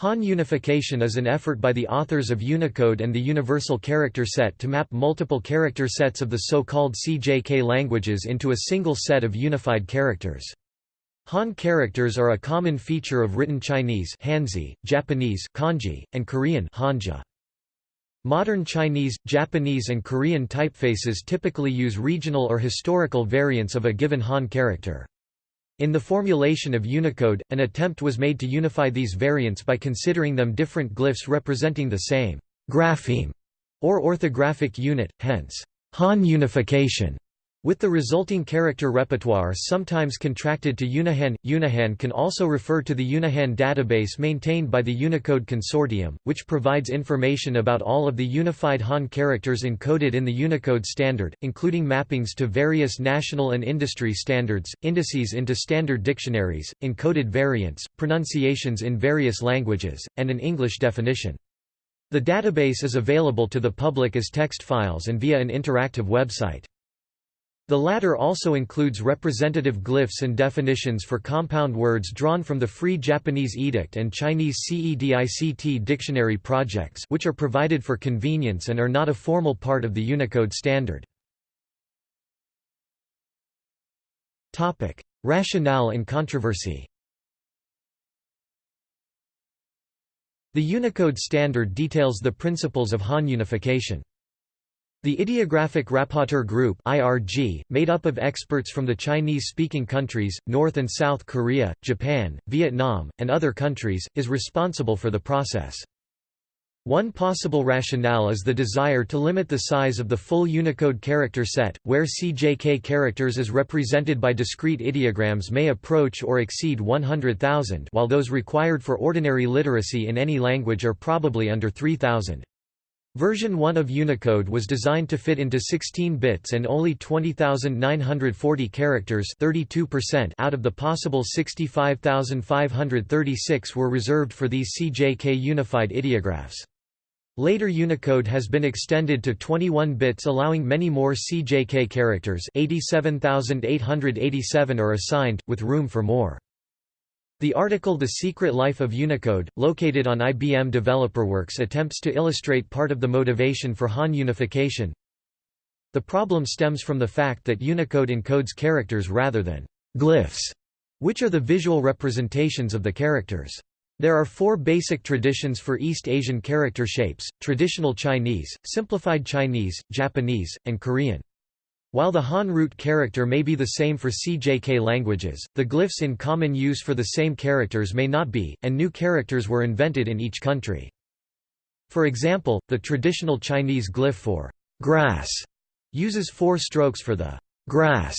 Han unification is an effort by the authors of Unicode and the Universal Character Set to map multiple character sets of the so-called CJK languages into a single set of unified characters. Han characters are a common feature of written Chinese Hanzi, Japanese kanji, and Korean hanja. Modern Chinese, Japanese and Korean typefaces typically use regional or historical variants of a given Han character. In the formulation of Unicode, an attempt was made to unify these variants by considering them different glyphs representing the same grapheme or orthographic unit, hence, Han unification. With the resulting character repertoire sometimes contracted to Unihan, Unihan can also refer to the Unihan database maintained by the Unicode Consortium, which provides information about all of the unified Han characters encoded in the Unicode standard, including mappings to various national and industry standards, indices into standard dictionaries, encoded variants, pronunciations in various languages, and an English definition. The database is available to the public as text files and via an interactive website. The latter also includes representative glyphs and definitions for compound words drawn from the Free Japanese Edict and Chinese CEDICT dictionary projects which are provided for convenience and are not a formal part of the Unicode standard. Rationale and controversy The Unicode standard details the principles of Han unification. The Ideographic Rapporteur Group (IRG), made up of experts from the Chinese-speaking countries, North and South Korea, Japan, Vietnam, and other countries, is responsible for the process. One possible rationale is the desire to limit the size of the full Unicode character set, where CJK characters as represented by discrete ideograms may approach or exceed 100,000 while those required for ordinary literacy in any language are probably under 3,000. Version 1 of Unicode was designed to fit into 16 bits and only 20,940 characters 32% out of the possible 65,536 were reserved for these CJK unified ideographs. Later Unicode has been extended to 21 bits allowing many more CJK characters 87,887 are assigned, with room for more. The article The Secret Life of Unicode, located on IBM DeveloperWorks attempts to illustrate part of the motivation for Han unification. The problem stems from the fact that Unicode encodes characters rather than glyphs, which are the visual representations of the characters. There are four basic traditions for East Asian character shapes, traditional Chinese, simplified Chinese, Japanese, and Korean. While the Han root character may be the same for CJK languages, the glyphs in common use for the same characters may not be, and new characters were invented in each country. For example, the traditional Chinese glyph for grass uses four strokes for the grass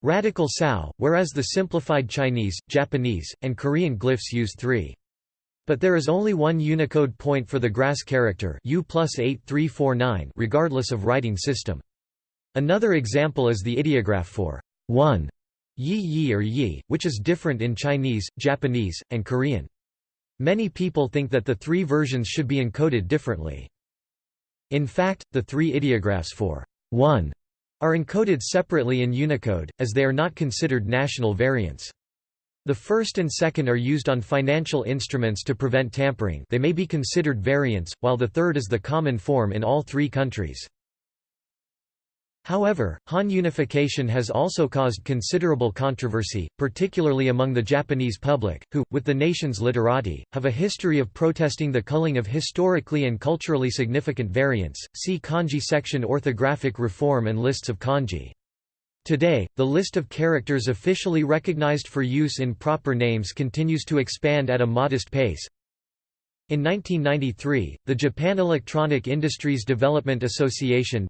radical sao, whereas the simplified Chinese, Japanese, and Korean glyphs use three. But there is only one Unicode point for the grass character U plus 8349 regardless of writing system. Another example is the ideograph for one yi yi or yi, which is different in Chinese, Japanese, and Korean. Many people think that the three versions should be encoded differently. In fact, the three ideographs for one are encoded separately in Unicode, as they are not considered national variants. The first and second are used on financial instruments to prevent tampering they may be considered variants, while the third is the common form in all three countries. However, Han unification has also caused considerable controversy, particularly among the Japanese public, who, with the nation's literati, have a history of protesting the culling of historically and culturally significant variants. See kanji section Orthographic reform and lists of kanji. Today, the list of characters officially recognized for use in proper names continues to expand at a modest pace. In 1993, the Japan Electronic Industries Development Association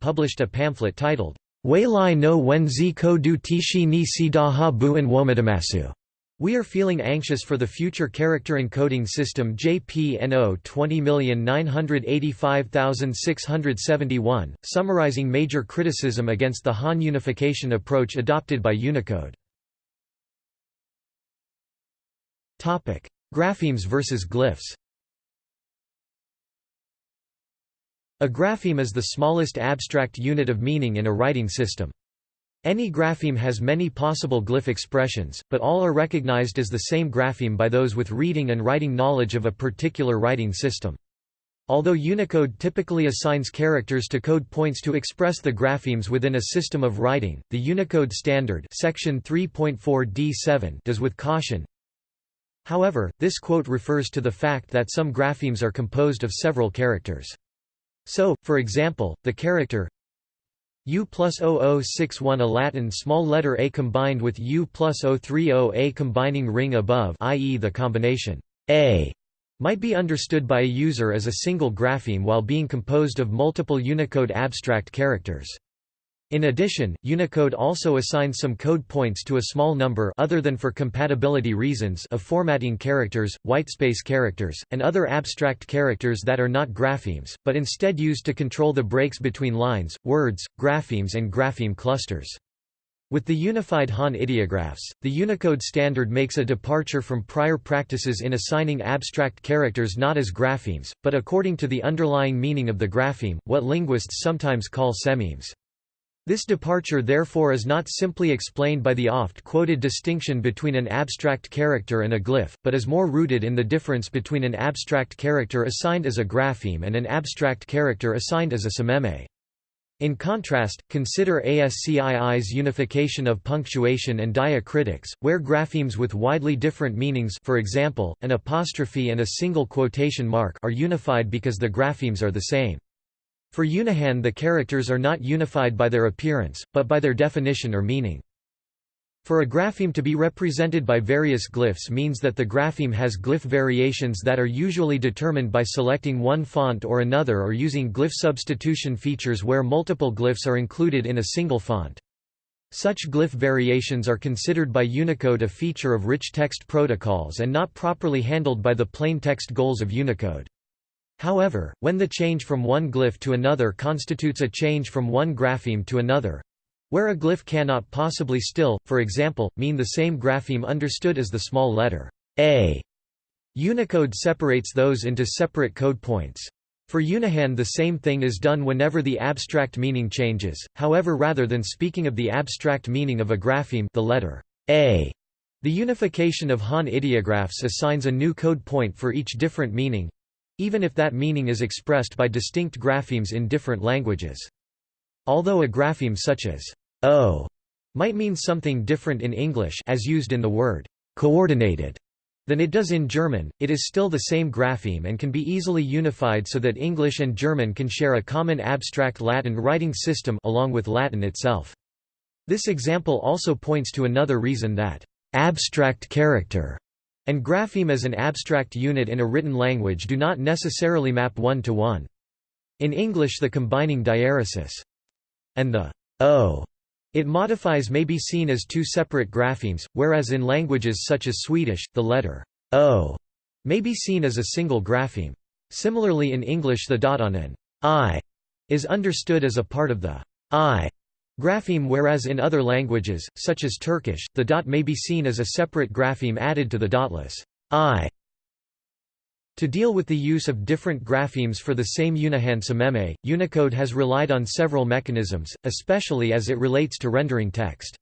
published a pamphlet titled, Weilai no Wenzi Kodu Tishi ni Sidaha Buen Womidamasu. We are feeling anxious for the future character encoding system JPNO 20985671, summarizing major criticism against the Han unification approach adopted by Unicode. Graphemes versus glyphs A grapheme is the smallest abstract unit of meaning in a writing system. Any grapheme has many possible glyph expressions, but all are recognized as the same grapheme by those with reading and writing knowledge of a particular writing system. Although Unicode typically assigns characters to code points to express the graphemes within a system of writing, the Unicode Standard section 3.4d7 does with caution. However, this quote refers to the fact that some graphemes are composed of several characters. So, for example, the character U plus 0061 a Latin small letter a combined with U plus 030 a combining ring above i.e. the combination a might be understood by a user as a single grapheme while being composed of multiple Unicode abstract characters. In addition, Unicode also assigns some code points to a small number other than for compatibility reasons of formatting characters, whitespace characters, and other abstract characters that are not graphemes, but instead used to control the breaks between lines, words, graphemes and grapheme clusters. With the unified Han ideographs, the Unicode standard makes a departure from prior practices in assigning abstract characters not as graphemes, but according to the underlying meaning of the grapheme, what linguists sometimes call sememes. This departure therefore is not simply explained by the oft-quoted distinction between an abstract character and a glyph, but is more rooted in the difference between an abstract character assigned as a grapheme and an abstract character assigned as a sememe. In contrast, consider ASCII's unification of punctuation and diacritics, where graphemes with widely different meanings for example, an apostrophe and a single quotation mark are unified because the graphemes are the same. For Unihan the characters are not unified by their appearance, but by their definition or meaning. For a grapheme to be represented by various glyphs means that the grapheme has glyph variations that are usually determined by selecting one font or another or using glyph substitution features where multiple glyphs are included in a single font. Such glyph variations are considered by Unicode a feature of rich text protocols and not properly handled by the plain text goals of Unicode. However, when the change from one glyph to another constitutes a change from one grapheme to another, where a glyph cannot possibly still, for example, mean the same grapheme understood as the small letter a, Unicode separates those into separate code points. For Unihan the same thing is done whenever the abstract meaning changes, however rather than speaking of the abstract meaning of a grapheme the letter a, the unification of Han ideographs assigns a new code point for each different meaning, even if that meaning is expressed by distinct graphemes in different languages. Although a grapheme such as o might mean something different in English as used in the word coordinated than it does in German, it is still the same grapheme and can be easily unified so that English and German can share a common abstract Latin writing system along with Latin itself. This example also points to another reason that abstract character and grapheme as an abstract unit in a written language do not necessarily map one-to-one. In English the combining diaeresis and the o it modifies may be seen as two separate graphemes, whereas in languages such as Swedish, the letter o may be seen as a single grapheme. Similarly in English the dot on an i is understood as a part of the i Grapheme whereas in other languages, such as Turkish, the dot may be seen as a separate grapheme added to the dotless i. To deal with the use of different graphemes for the same Unihan sememe, Unicode has relied on several mechanisms, especially as it relates to rendering text.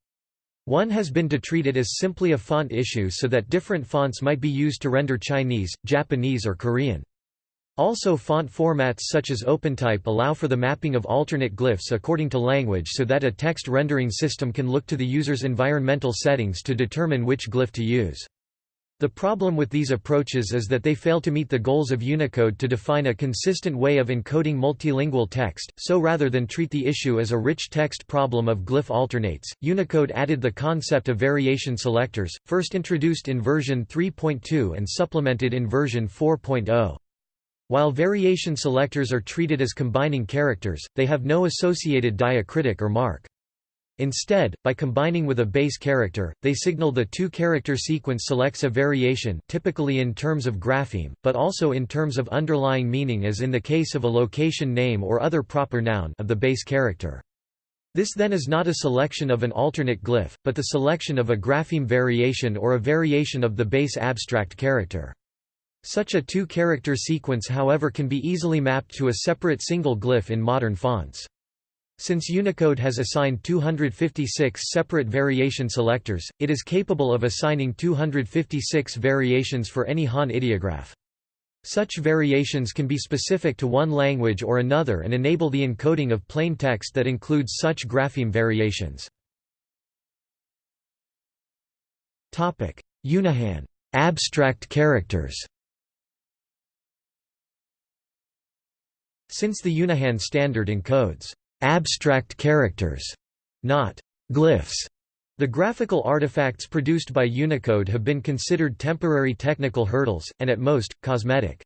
One has been to treat it as simply a font issue so that different fonts might be used to render Chinese, Japanese or Korean. Also font formats such as OpenType allow for the mapping of alternate glyphs according to language so that a text rendering system can look to the user's environmental settings to determine which glyph to use. The problem with these approaches is that they fail to meet the goals of Unicode to define a consistent way of encoding multilingual text, so rather than treat the issue as a rich text problem of glyph alternates, Unicode added the concept of variation selectors, first introduced in version 3.2 and supplemented in version 4.0. While variation selectors are treated as combining characters, they have no associated diacritic or mark. Instead, by combining with a base character, they signal the two-character sequence selects a variation typically in terms of grapheme, but also in terms of underlying meaning as in the case of a location name or other proper noun of the base character. This then is not a selection of an alternate glyph, but the selection of a grapheme variation or a variation of the base abstract character. Such a two-character sequence however can be easily mapped to a separate single glyph in modern fonts. Since Unicode has assigned 256 separate variation selectors, it is capable of assigning 256 variations for any Han ideograph. Such variations can be specific to one language or another and enable the encoding of plain text that includes such grapheme variations. Unihan abstract characters Since the Unihan standard encodes abstract characters, not glyphs, the graphical artifacts produced by Unicode have been considered temporary technical hurdles, and at most, cosmetic.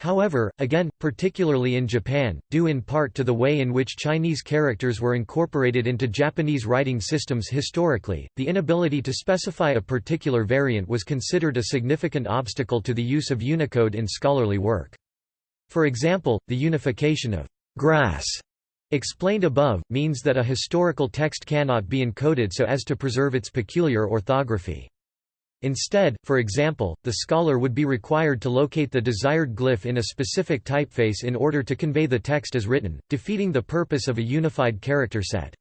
However, again, particularly in Japan, due in part to the way in which Chinese characters were incorporated into Japanese writing systems historically, the inability to specify a particular variant was considered a significant obstacle to the use of Unicode in scholarly work. For example, the unification of grass explained above, means that a historical text cannot be encoded so as to preserve its peculiar orthography. Instead, for example, the scholar would be required to locate the desired glyph in a specific typeface in order to convey the text as written, defeating the purpose of a unified character set.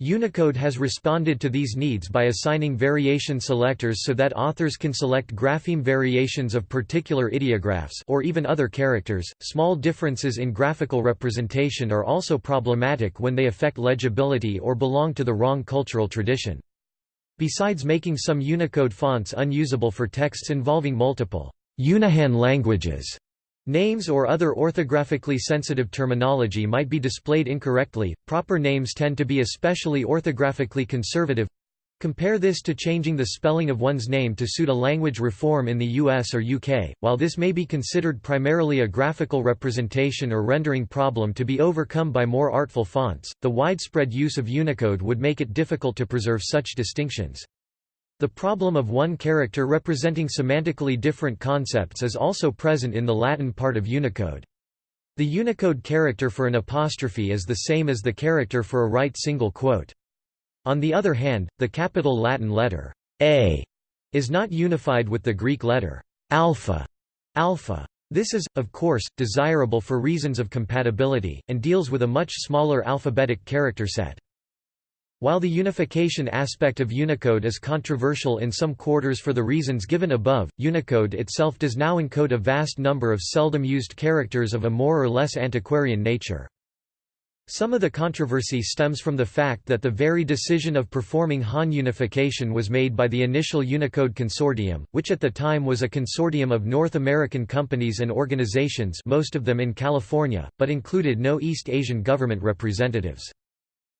Unicode has responded to these needs by assigning variation selectors so that authors can select grapheme variations of particular ideographs or even other characters. Small differences in graphical representation are also problematic when they affect legibility or belong to the wrong cultural tradition. Besides making some Unicode fonts unusable for texts involving multiple Unihan languages, Names or other orthographically sensitive terminology might be displayed incorrectly. Proper names tend to be especially orthographically conservative. Compare this to changing the spelling of one's name to suit a language reform in the US or UK. While this may be considered primarily a graphical representation or rendering problem to be overcome by more artful fonts, the widespread use of Unicode would make it difficult to preserve such distinctions. The problem of one character representing semantically different concepts is also present in the Latin part of Unicode. The Unicode character for an apostrophe is the same as the character for a right single quote. On the other hand, the capital Latin letter A is not unified with the Greek letter alpha. alpha. This is, of course, desirable for reasons of compatibility, and deals with a much smaller alphabetic character set. While the unification aspect of Unicode is controversial in some quarters for the reasons given above, Unicode itself does now encode a vast number of seldom used characters of a more or less antiquarian nature. Some of the controversy stems from the fact that the very decision of performing Han unification was made by the initial Unicode Consortium, which at the time was a consortium of North American companies and organizations most of them in California, but included no East Asian government representatives.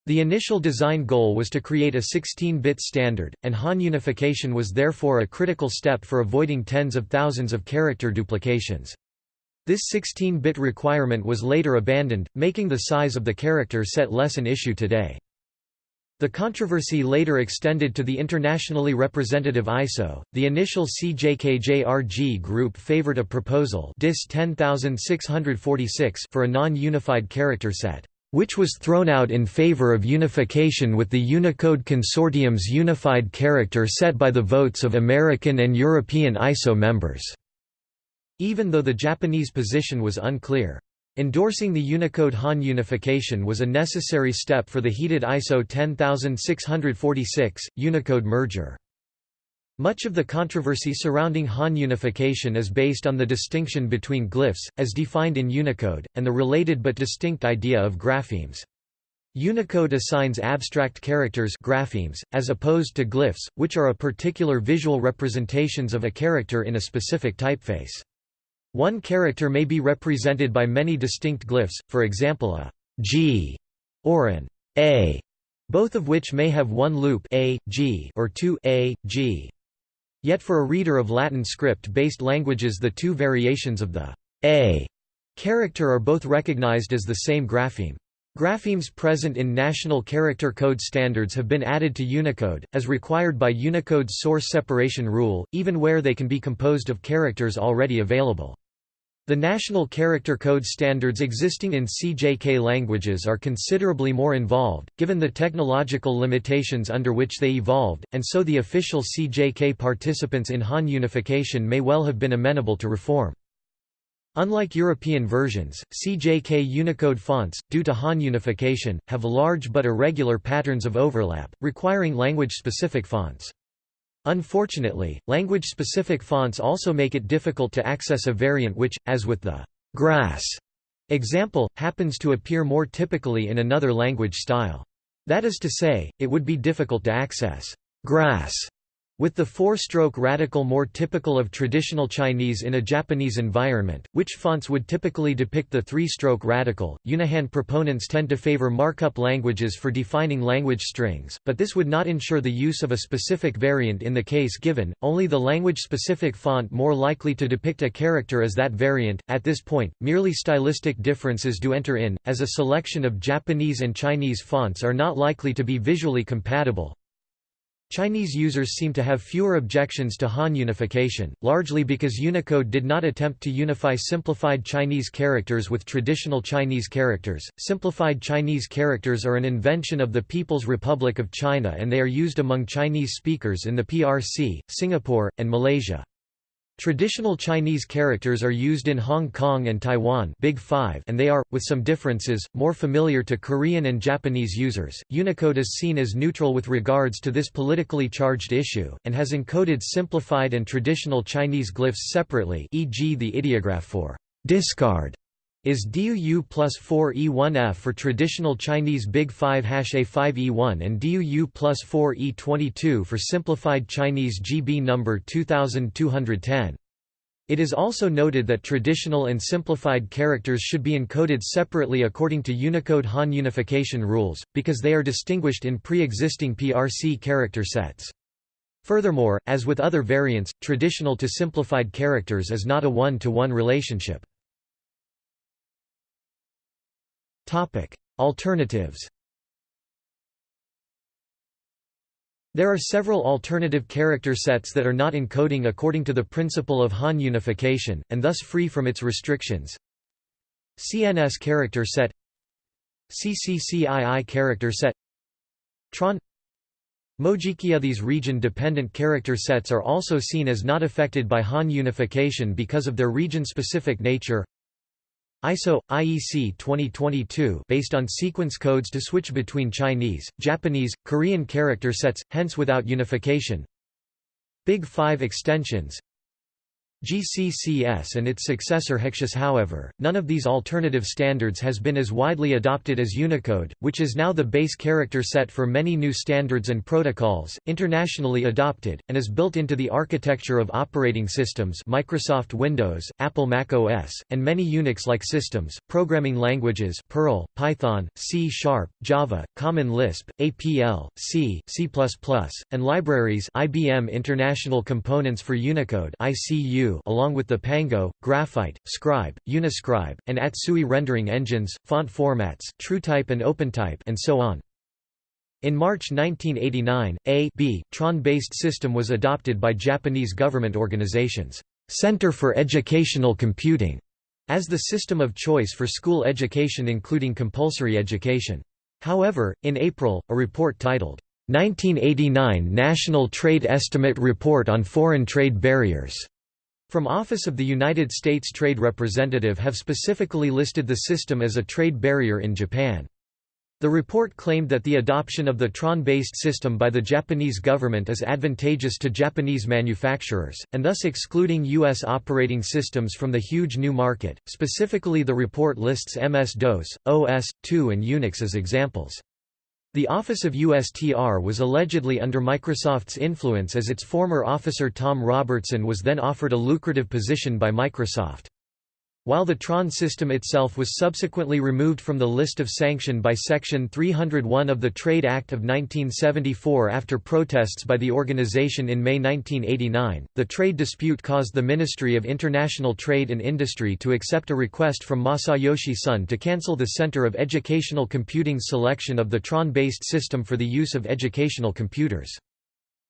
The initial design goal was to create a 16-bit standard, and Han unification was therefore a critical step for avoiding tens of thousands of character duplications. This 16-bit requirement was later abandoned, making the size of the character set less an issue today. The controversy later extended to the internationally representative ISO. The initial CJKJRG group favored a proposal DIS 10646 for a non-unified character set which was thrown out in favor of unification with the Unicode Consortium's unified character set by the votes of American and European ISO members, even though the Japanese position was unclear. Endorsing the Unicode Han unification was a necessary step for the heated ISO 10646, Unicode merger. Much of the controversy surrounding Han unification is based on the distinction between glyphs, as defined in Unicode, and the related but distinct idea of graphemes. Unicode assigns abstract characters graphemes, as opposed to glyphs, which are a particular visual representations of a character in a specific typeface. One character may be represented by many distinct glyphs, for example a G or an A, both of which may have one loop a, G or two a, G. Yet for a reader of Latin script-based languages the two variations of the a character are both recognized as the same grapheme. Graphemes present in national character code standards have been added to Unicode, as required by Unicode's source separation rule, even where they can be composed of characters already available. The national character code standards existing in CJK languages are considerably more involved, given the technological limitations under which they evolved, and so the official CJK participants in Han unification may well have been amenable to reform. Unlike European versions, CJK Unicode fonts, due to Han unification, have large but irregular patterns of overlap, requiring language-specific fonts. Unfortunately, language-specific fonts also make it difficult to access a variant which, as with the grass example, happens to appear more typically in another language style. That is to say, it would be difficult to access grass with the four-stroke radical more typical of traditional Chinese in a Japanese environment, which fonts would typically depict the three-stroke radical, Unihan proponents tend to favor markup languages for defining language strings, but this would not ensure the use of a specific variant in the case given, only the language-specific font more likely to depict a character as that variant. At this point, merely stylistic differences do enter in, as a selection of Japanese and Chinese fonts are not likely to be visually compatible, Chinese users seem to have fewer objections to Han unification, largely because Unicode did not attempt to unify simplified Chinese characters with traditional Chinese characters. Simplified Chinese characters are an invention of the People's Republic of China and they are used among Chinese speakers in the PRC, Singapore, and Malaysia. Traditional Chinese characters are used in Hong Kong and Taiwan Big Five and they are, with some differences, more familiar to Korean and Japanese users. Unicode is seen as neutral with regards to this politically charged issue, and has encoded simplified and traditional Chinese glyphs separately e.g. the ideograph for discard is DUU plus 4E1F for traditional Chinese Big 5 hash A5E1 and DUU plus 4E22 for simplified Chinese GB number 2210. It is also noted that traditional and simplified characters should be encoded separately according to Unicode Han unification rules, because they are distinguished in pre-existing PRC character sets. Furthermore, as with other variants, traditional to simplified characters is not a one-to-one -one relationship. Topic: Alternatives. There are several alternative character sets that are not encoding according to the principle of Han unification, and thus free from its restrictions. CNS character set CCCII character set Tron Mojikyo These region-dependent character sets are also seen as not affected by Han unification because of their region-specific nature ISO IEC 2022 based on sequence codes to switch between Chinese, Japanese, Korean character sets hence without unification. Big 5 extensions GCCS and its successor HECSIS however, none of these alternative standards has been as widely adopted as Unicode, which is now the base character set for many new standards and protocols, internationally adopted, and is built into the architecture of operating systems Microsoft Windows, Apple Mac OS, and many Unix-like systems, programming languages Perl, Python, C Sharp, Java, Common Lisp, APL, C, C++, and libraries IBM International Components for Unicode ICU along with the Pango, Graphite, Scribe, Uniscribe, and Atsui rendering engines, font formats, TrueType and OpenType and so on. In March 1989, a BTRON-based system was adopted by Japanese government organizations, Center for Educational Computing, as the system of choice for school education including compulsory education. However, in April, a report titled, 1989 National Trade Estimate Report on Foreign Trade Barriers from Office of the United States Trade Representative have specifically listed the system as a trade barrier in Japan. The report claimed that the adoption of the Tron-based system by the Japanese government is advantageous to Japanese manufacturers, and thus excluding U.S. operating systems from the huge new market. Specifically the report lists MS-DOS, OS/2 and Unix as examples. The office of USTR was allegedly under Microsoft's influence as its former officer Tom Robertson was then offered a lucrative position by Microsoft. While the Tron system itself was subsequently removed from the list of sanction by Section 301 of the Trade Act of 1974 after protests by the organization in May 1989, the trade dispute caused the Ministry of International Trade and Industry to accept a request from Masayoshi Son to cancel the Center of Educational Computing's selection of the Tron-based system for the use of educational computers.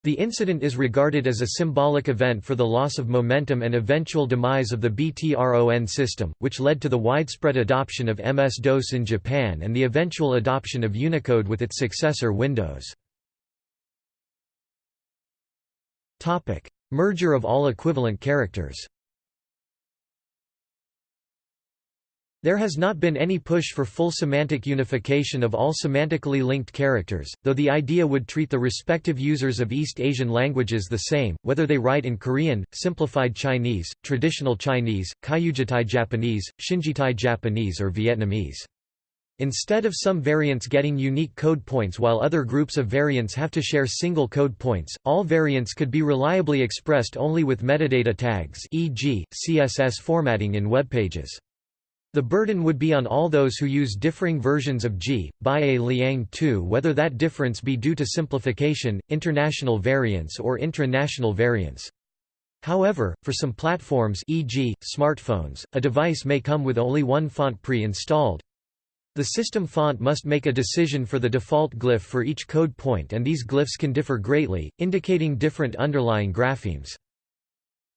The incident is regarded as a symbolic event for the loss of momentum and eventual demise of the BTRON system, which led to the widespread adoption of MS-DOS in Japan and the eventual adoption of Unicode with its successor Windows. Merger of all equivalent characters There has not been any push for full semantic unification of all semantically linked characters, though the idea would treat the respective users of East Asian languages the same, whether they write in Korean, Simplified Chinese, Traditional Chinese, Kyujitai Japanese, Shinjitai Japanese or Vietnamese. Instead of some variants getting unique code points while other groups of variants have to share single code points, all variants could be reliably expressed only with metadata tags e.g., CSS formatting in web pages. The burden would be on all those who use differing versions of G, by a Liang 2 whether that difference be due to simplification, international variance or intranational variance. However, for some platforms e.g., smartphones, a device may come with only one font pre-installed. The system font must make a decision for the default glyph for each code point and these glyphs can differ greatly, indicating different underlying graphemes.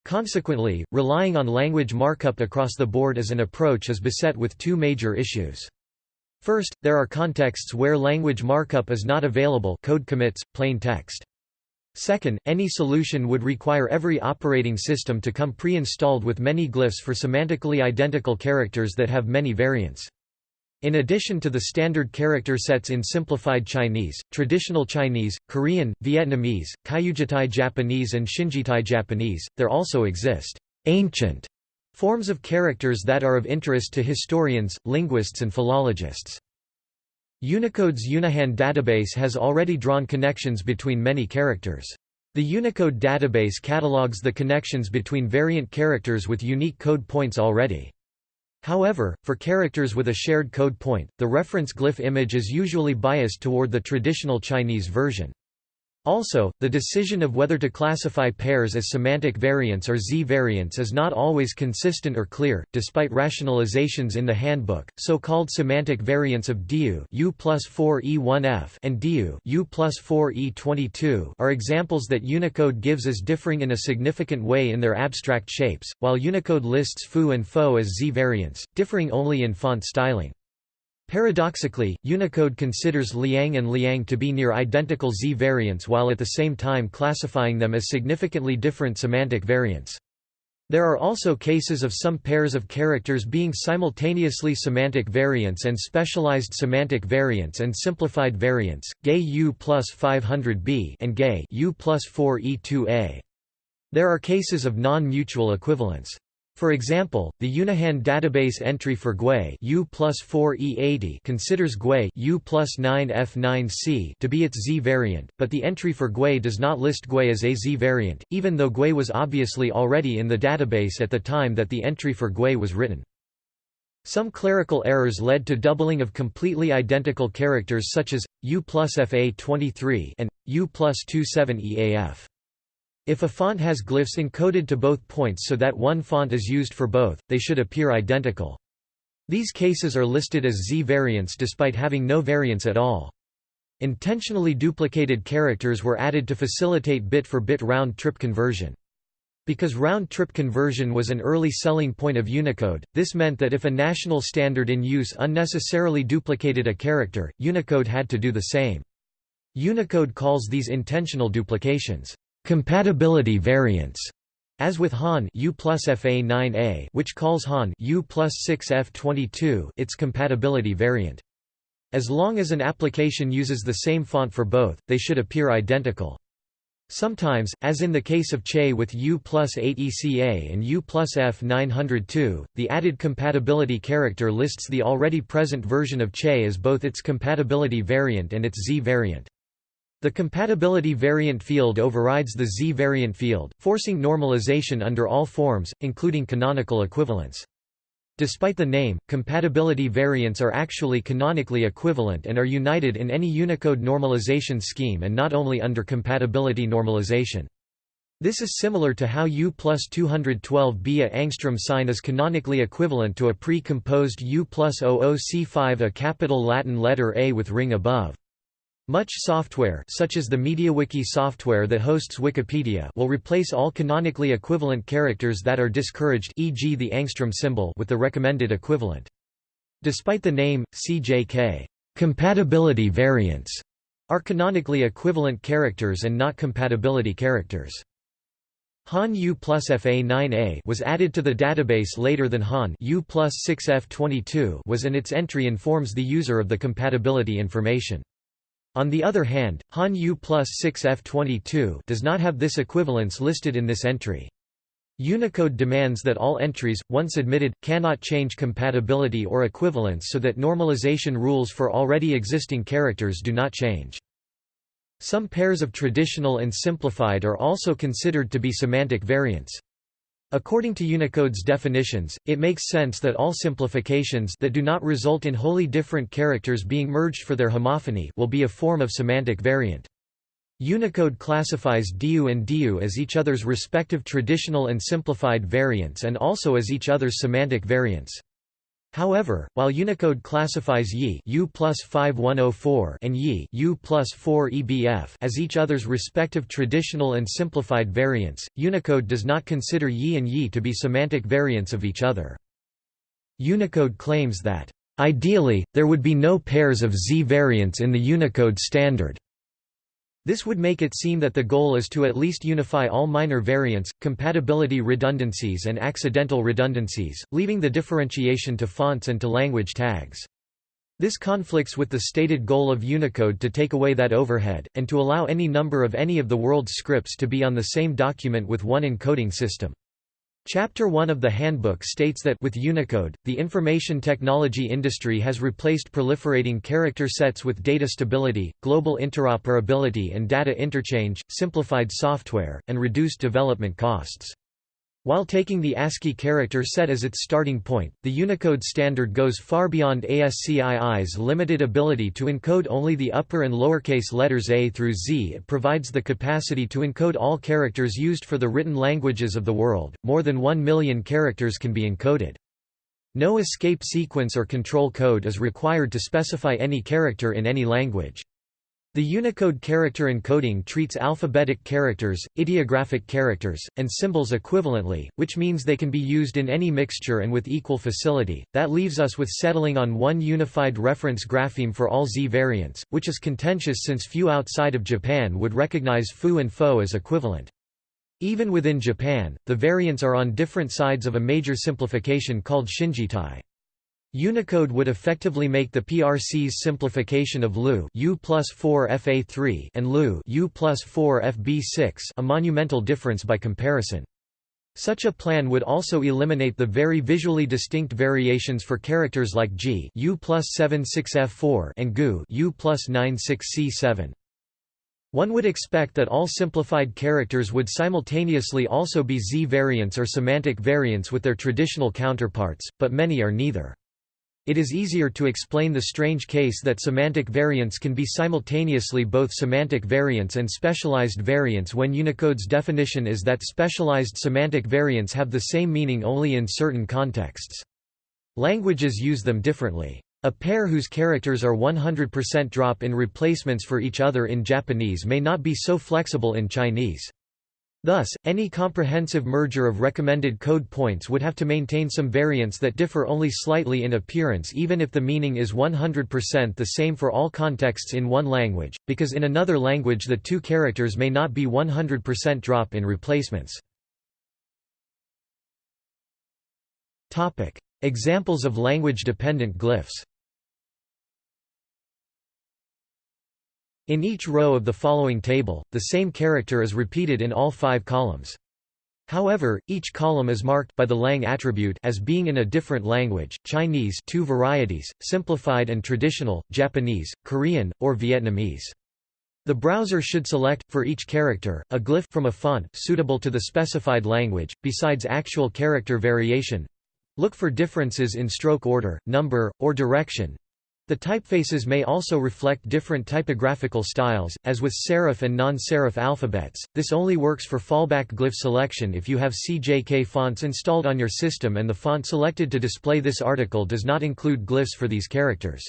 Consequently, relying on language markup across the board as an approach is beset with two major issues. First, there are contexts where language markup is not available code commits, plain text. Second, any solution would require every operating system to come pre-installed with many glyphs for semantically identical characters that have many variants. In addition to the standard character sets in Simplified Chinese, Traditional Chinese, Korean, Vietnamese, Kyujitai Japanese and Shinjitai Japanese, there also exist ancient forms of characters that are of interest to historians, linguists and philologists. Unicode's Unihan database has already drawn connections between many characters. The Unicode database catalogues the connections between variant characters with unique code points already. However, for characters with a shared code point, the reference glyph image is usually biased toward the traditional Chinese version. Also, the decision of whether to classify pairs as semantic variants or Z-variants is not always consistent or clear, despite rationalizations in the handbook. So-called semantic variants of DIU U plus 4E1F and DIU U plus 4E22 are examples that Unicode gives as differing in a significant way in their abstract shapes, while Unicode lists foo and fo as Z-variants, differing only in font styling. Paradoxically, Unicode considers Liang and Liang to be near identical Z variants while at the same time classifying them as significantly different semantic variants. There are also cases of some pairs of characters being simultaneously semantic variants and specialized semantic variants and simplified variants, GAY U plus 500b and GAY U plus 4e2a. There are cases of non-mutual equivalence. For example, the Unihan database entry for GUI U plus 4E80 considers GUI U plus 9F9C to be its Z variant, but the entry for GUI does not list GUI as a Z variant, even though GUI was obviously already in the database at the time that the entry for GUI was written. Some clerical errors led to doubling of completely identical characters such as, U plus FA23 and, U plus 27EAF. If a font has glyphs encoded to both points so that one font is used for both, they should appear identical. These cases are listed as Z variants despite having no variants at all. Intentionally duplicated characters were added to facilitate bit-for-bit round-trip conversion. Because round-trip conversion was an early selling point of Unicode, this meant that if a national standard in use unnecessarily duplicated a character, Unicode had to do the same. Unicode calls these intentional duplications Compatibility variants as with Han U plus FA9A which calls Han U plus 6F22 its compatibility variant. As long as an application uses the same font for both, they should appear identical. Sometimes, as in the case of Che with U plus 8ECA and U plus F902, the added compatibility character lists the already present version of Che as both its compatibility variant and its Z variant. The compatibility variant field overrides the Z variant field, forcing normalization under all forms, including canonical equivalence. Despite the name, compatibility variants are actually canonically equivalent and are united in any Unicode normalization scheme and not only under compatibility normalization. This is similar to how U plus 212b a angstrom sign is canonically equivalent to a pre-composed U plus 00c5 a capital Latin letter A with ring above. Much software such as the MediaWiki software that hosts Wikipedia will replace all canonically equivalent characters that are discouraged e.g. the angstrom symbol with the recommended equivalent. Despite the name, CJK compatibility variants are canonically equivalent characters and not compatibility characters. Han U plus FA9A was added to the database later than Han U plus 6F22 was and its entry informs the user of the compatibility information. On the other hand, Han U plus 6F22 does not have this equivalence listed in this entry. Unicode demands that all entries, once admitted, cannot change compatibility or equivalence so that normalization rules for already existing characters do not change. Some pairs of traditional and simplified are also considered to be semantic variants. According to Unicode's definitions, it makes sense that all simplifications that do not result in wholly different characters being merged for their homophony will be a form of semantic variant. Unicode classifies DU and DU as each other's respective traditional and simplified variants and also as each other's semantic variants. However, while Unicode classifies Yi plus 5104 and Yi U plus 4 EBF as each other's respective traditional and simplified variants, Unicode does not consider Yi and Yi to be semantic variants of each other. Unicode claims that, "...ideally, there would be no pairs of Z variants in the Unicode standard." This would make it seem that the goal is to at least unify all minor variants, compatibility redundancies and accidental redundancies, leaving the differentiation to fonts and to language tags. This conflicts with the stated goal of Unicode to take away that overhead, and to allow any number of any of the world's scripts to be on the same document with one encoding system. Chapter 1 of the handbook states that with Unicode, the information technology industry has replaced proliferating character sets with data stability, global interoperability and data interchange, simplified software, and reduced development costs. While taking the ASCII character set as its starting point, the Unicode standard goes far beyond ASCII's limited ability to encode only the upper and lowercase letters A through Z. It provides the capacity to encode all characters used for the written languages of the world. More than 1 million characters can be encoded. No escape sequence or control code is required to specify any character in any language. The Unicode character encoding treats alphabetic characters, ideographic characters, and symbols equivalently, which means they can be used in any mixture and with equal facility. That leaves us with settling on one unified reference grapheme for all Z variants, which is contentious since few outside of Japan would recognize fu and fo as equivalent. Even within Japan, the variants are on different sides of a major simplification called shinjitai. Unicode would effectively make the PRC's simplification of LU U plus 4 FA3 and LU U plus 4 FB6 a monumental difference by comparison. Such a plan would also eliminate the very visually distinct variations for characters like G U plus 76F4 and GU U plus 96C7. One would expect that all simplified characters would simultaneously also be Z variants or semantic variants with their traditional counterparts, but many are neither. It is easier to explain the strange case that semantic variants can be simultaneously both semantic variants and specialized variants when Unicode's definition is that specialized semantic variants have the same meaning only in certain contexts. Languages use them differently. A pair whose characters are 100% drop in replacements for each other in Japanese may not be so flexible in Chinese. Thus, any comprehensive merger of recommended code points would have to maintain some variants that differ only slightly in appearance even if the meaning is 100% the same for all contexts in one language, because in another language the two characters may not be 100% drop in replacements. Examples of language-dependent glyphs In each row of the following table, the same character is repeated in all five columns. However, each column is marked by the lang attribute as being in a different language, Chinese two varieties, simplified and traditional, Japanese, Korean, or Vietnamese. The browser should select, for each character, a glyph from a font suitable to the specified language, besides actual character variation. Look for differences in stroke order, number, or direction, the typefaces may also reflect different typographical styles, as with serif and non-serif alphabets. This only works for fallback glyph selection if you have CJK fonts installed on your system and the font selected to display this article does not include glyphs for these characters.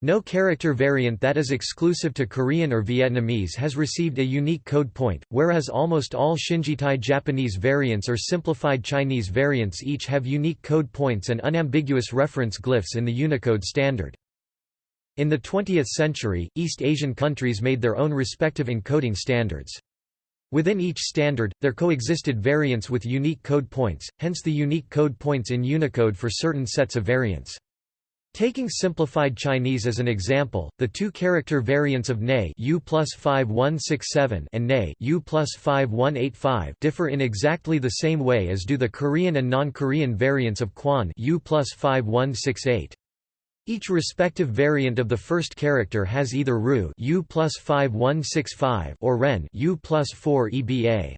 No character variant that is exclusive to Korean or Vietnamese has received a unique code point, whereas almost all Shinjitai Japanese variants or simplified Chinese variants each have unique code points and unambiguous reference glyphs in the Unicode standard. In the 20th century, East Asian countries made their own respective encoding standards. Within each standard, there coexisted variants with unique code points, hence the unique code points in Unicode for certain sets of variants. Taking simplified Chinese as an example, the two-character variants of Ne U plus 5167 and Ne U plus 5185 differ in exactly the same way as do the Korean and non-Korean variants of Quan U plus 5168. Each respective variant of the first character has either Ru U plus 5165 or Ren U plus 4 EBA.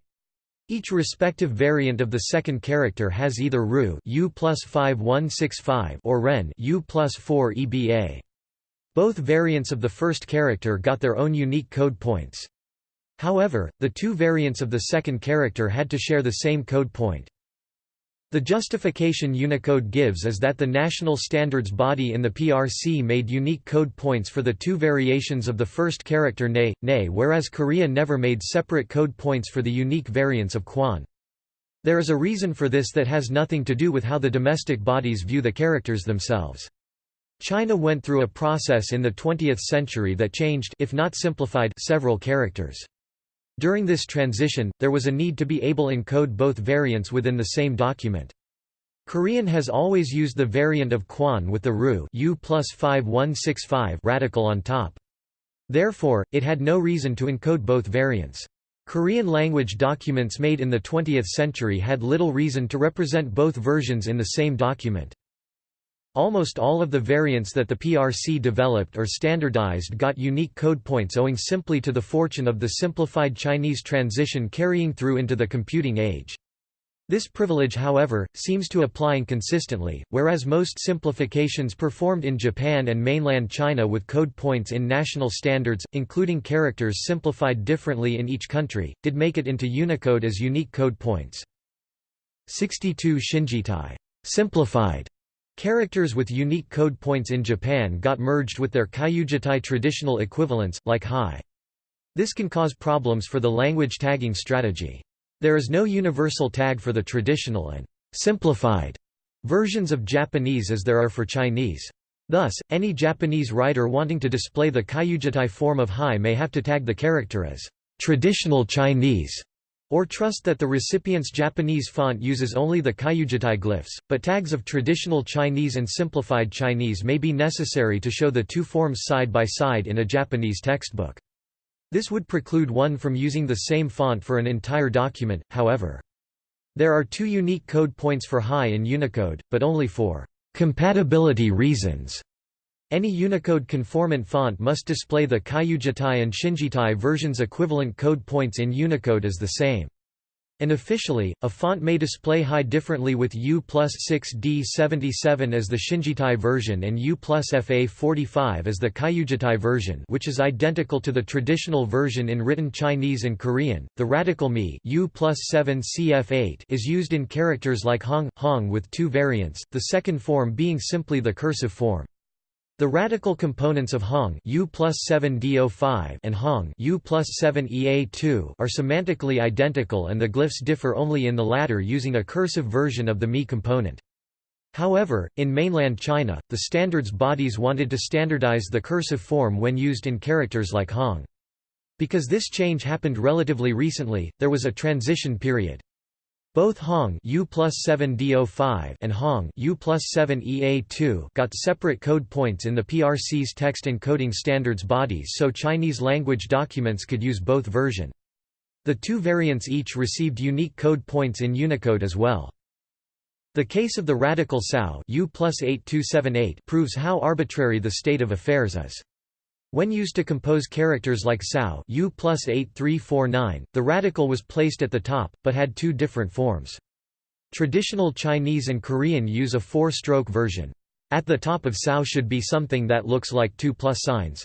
Each respective variant of the second character has either Ru U plus 5165 or Ren U plus 4 EBA. Both variants of the first character got their own unique code points. However, the two variants of the second character had to share the same code point. The justification Unicode gives is that the national standards body in the PRC made unique code points for the two variations of the first character ne, ne whereas Korea never made separate code points for the unique variants of Quan. There is a reason for this that has nothing to do with how the domestic bodies view the characters themselves. China went through a process in the 20th century that changed if not simplified several characters. During this transition, there was a need to be able to encode both variants within the same document. Korean has always used the variant of Quan with the Ru U plus 5165 radical on top. Therefore, it had no reason to encode both variants. Korean language documents made in the 20th century had little reason to represent both versions in the same document. Almost all of the variants that the PRC developed or standardized got unique code points owing simply to the fortune of the simplified Chinese transition carrying through into the computing age. This privilege however, seems to apply inconsistently, whereas most simplifications performed in Japan and mainland China with code points in national standards, including characters simplified differently in each country, did make it into Unicode as unique code points. 62 Shinjitai simplified Characters with unique code points in Japan got merged with their Kyujitai traditional equivalents, like Hi. This can cause problems for the language tagging strategy. There is no universal tag for the traditional and simplified versions of Japanese as there are for Chinese. Thus, any Japanese writer wanting to display the Kyujitai form of Hi may have to tag the character as traditional Chinese or trust that the recipient's Japanese font uses only the Kyujitai glyphs, but tags of traditional Chinese and simplified Chinese may be necessary to show the two forms side by side in a Japanese textbook. This would preclude one from using the same font for an entire document, however. There are two unique code points for Hi in Unicode, but only for compatibility reasons. Any Unicode conformant font must display the Kyujitai and Shinjitai versions equivalent code points in Unicode as the same. Unofficially, a font may display Hi differently with U plus 6D77 as the Shinjitai version and U plus FA45 as the Kyujitai version which is identical to the traditional version in written Chinese and Korean. The radical Mi U plus 7 CF8 is used in characters like Hong, Hong with two variants, the second form being simply the cursive form. The radical components of Hong U plus 7 DO5 and Hong U plus 7 EA2 are semantically identical and the glyphs differ only in the latter using a cursive version of the Mi component. However, in mainland China, the standards bodies wanted to standardize the cursive form when used in characters like Hong. Because this change happened relatively recently, there was a transition period. Both Hong U plus 7 DO5 and Hong U plus 7 EA2 got separate code points in the PRC's text encoding standards bodies so Chinese language documents could use both version. The two variants each received unique code points in Unicode as well. The case of the radical Sao proves how arbitrary the state of affairs is. When used to compose characters like Sao U plus 8349, the radical was placed at the top, but had two different forms. Traditional Chinese and Korean use a four-stroke version. At the top of Sao should be something that looks like two plus signs.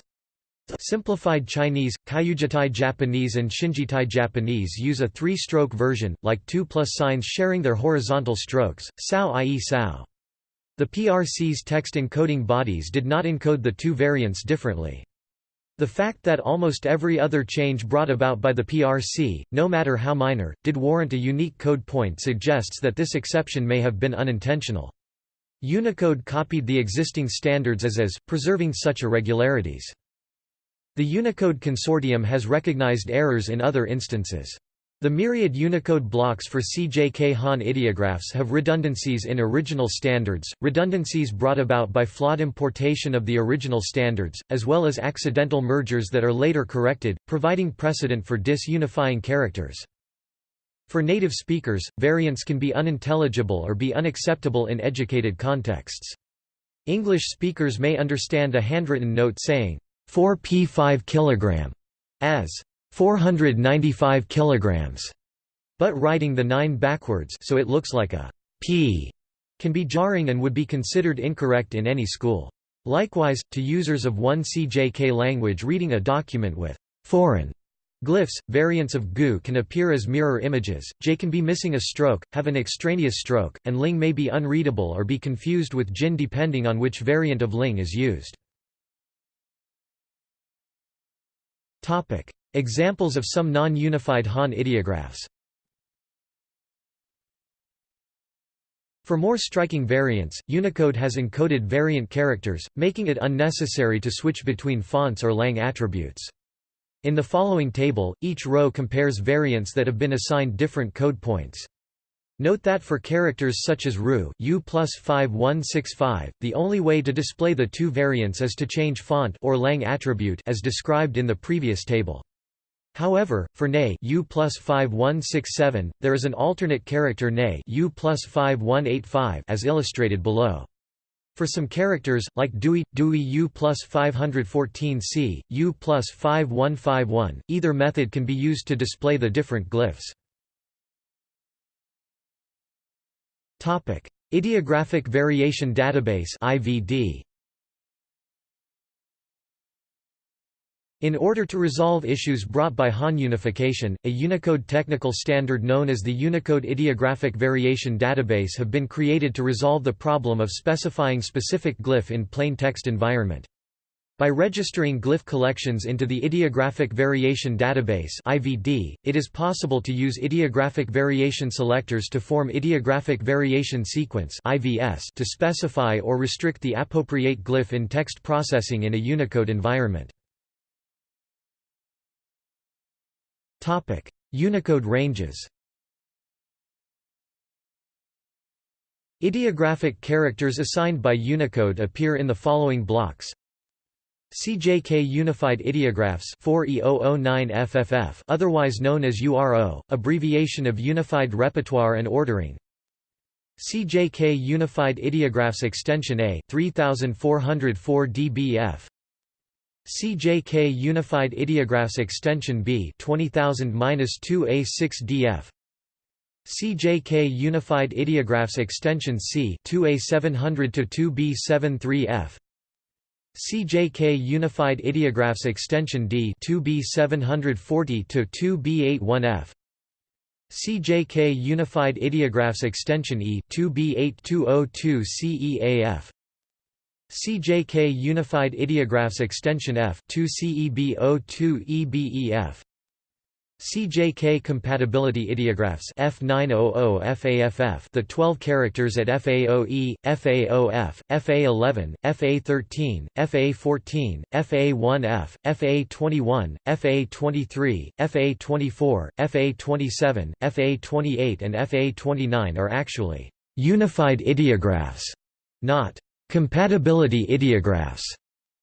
Simplified Chinese, Kyujitai Japanese and Shinjitai Japanese use a three-stroke version, like two plus signs sharing their horizontal strokes, Sao i.e. Sao. The PRC's text encoding bodies did not encode the two variants differently. The fact that almost every other change brought about by the PRC, no matter how minor, did warrant a unique code point suggests that this exception may have been unintentional. Unicode copied the existing standards as is, preserving such irregularities. The Unicode Consortium has recognized errors in other instances. The myriad Unicode blocks for CJK Han ideographs have redundancies in original standards, redundancies brought about by flawed importation of the original standards, as well as accidental mergers that are later corrected, providing precedent for disunifying characters. For native speakers, variants can be unintelligible or be unacceptable in educated contexts. English speakers may understand a handwritten note saying 4p 5 kg as 495 kilograms, but writing the 9 backwards so it looks like a p can be jarring and would be considered incorrect in any school. Likewise, to users of one CJK language reading a document with foreign glyphs, variants of GU can appear as mirror images, J can be missing a stroke, have an extraneous stroke, and Ling may be unreadable or be confused with Jin depending on which variant of Ling is used. Examples of some non-unified Han ideographs For more striking variants, Unicode has encoded variant characters, making it unnecessary to switch between fonts or lang attributes. In the following table, each row compares variants that have been assigned different code points. Note that for characters such as ru, u plus 5165, the only way to display the two variants is to change font or lang attribute as described in the previous table. However, for ne U plus 5167, there is an alternate character ne U plus 5185 as illustrated below. For some characters, like Dewey, Dewey U plus 514C, U plus 5151, either method can be used to display the different glyphs. Ideographic Variation Database IVD. In order to resolve issues brought by Han unification, a Unicode technical standard known as the Unicode Ideographic Variation Database have been created to resolve the problem of specifying specific glyph in plain text environment. By registering glyph collections into the Ideographic Variation Database (IVD), it is possible to use ideographic variation selectors to form ideographic variation sequence (IVS) to specify or restrict the appropriate glyph in text processing in a Unicode environment. Unicode ranges Ideographic characters assigned by Unicode appear in the following blocks. CJK Unified Ideographs 4E009FFF otherwise known as URO, abbreviation of Unified Repertoire and Ordering. CJK Unified Ideographs Extension A 3404 dBF CJK Unified Ideographs Extension B 20000-2A6DF CJK Unified Ideographs Extension C 2A700-2B73F CJK Unified Ideographs Extension D 2B740-2B81F CJK Unified Ideographs Extension E 2B8202-CEAF CJK Unified Ideographs Extension F 2CEB02EBEF CJK Compatibility Ideographs F900 FAFF the 12 characters at FAOE, FAOF, FA11, FA13, FA14, FA1F, FA21, FA23, FA24, FA27, FA28 and FA29 are actually unified ideographs, not Compatibility ideographs.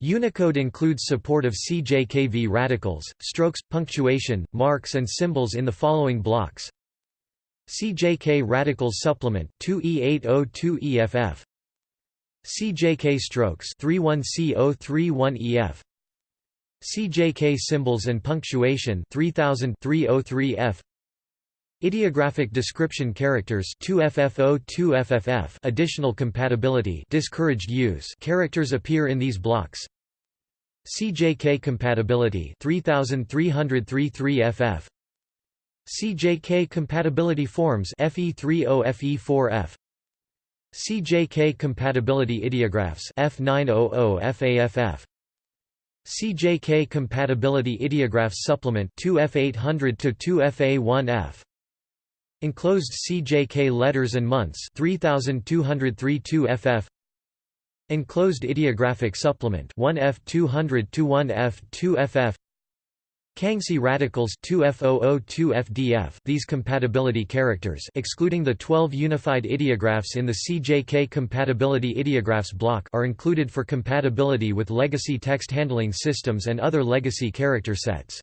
Unicode includes support of CJKV radicals, strokes, punctuation, marks and symbols in the following blocks. CJK radicals supplement 2E802EFF CJK strokes 31C031EF CJK symbols and punctuation 3003F Ideographic description characters 2FFO 2FFF additional compatibility discouraged use characters appear in these blocks. CJK compatibility 3333FF CJK compatibility forms FE30 FE4F CJK compatibility ideographs F900 FAFF CJK compatibility ideographs supplement 2F800 to 2FA1F Enclosed CJK letters and months 3232 FF Enclosed ideographic supplement 1F200 to 1F2FF Kangxi radicals 2F002FDF these compatibility characters excluding the 12 unified ideographs in the CJK compatibility ideographs block are included for compatibility with legacy text handling systems and other legacy character sets.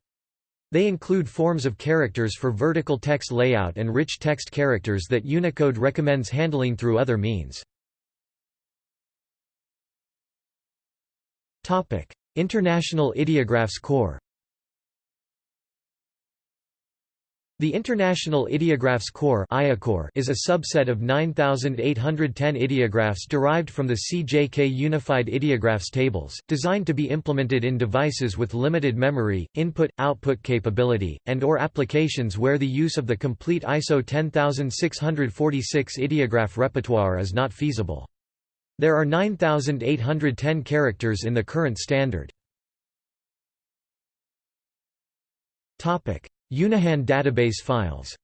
They include forms of characters for vertical text layout and rich text characters that Unicode recommends handling through other means. International Ideographs Core The International Ideographs Core is a subset of 9,810 ideographs derived from the CJK Unified Ideographs tables, designed to be implemented in devices with limited memory, input-output capability, and or applications where the use of the complete ISO 10646 ideograph repertoire is not feasible. There are 9,810 characters in the current standard. Unihan database files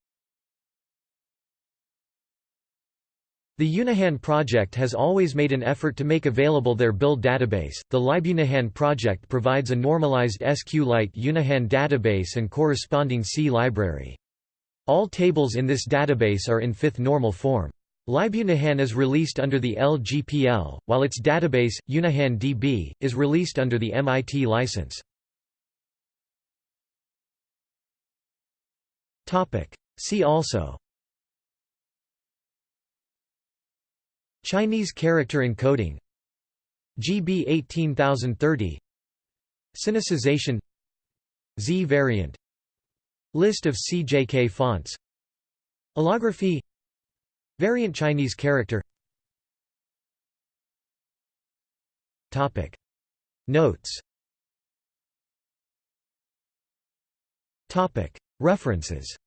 The Unihan project has always made an effort to make available their build database. The LibUnihan project provides a normalized SQLite Unihan database and corresponding C library. All tables in this database are in fifth normal form. LibUnihan is released under the LGPL, while its database, Unihan DB, is released under the MIT license. See also. Chinese character encoding. GB 18030 Sinicization. Z variant. List of CJK fonts. Allography. Variant Chinese character. Topic. Notes References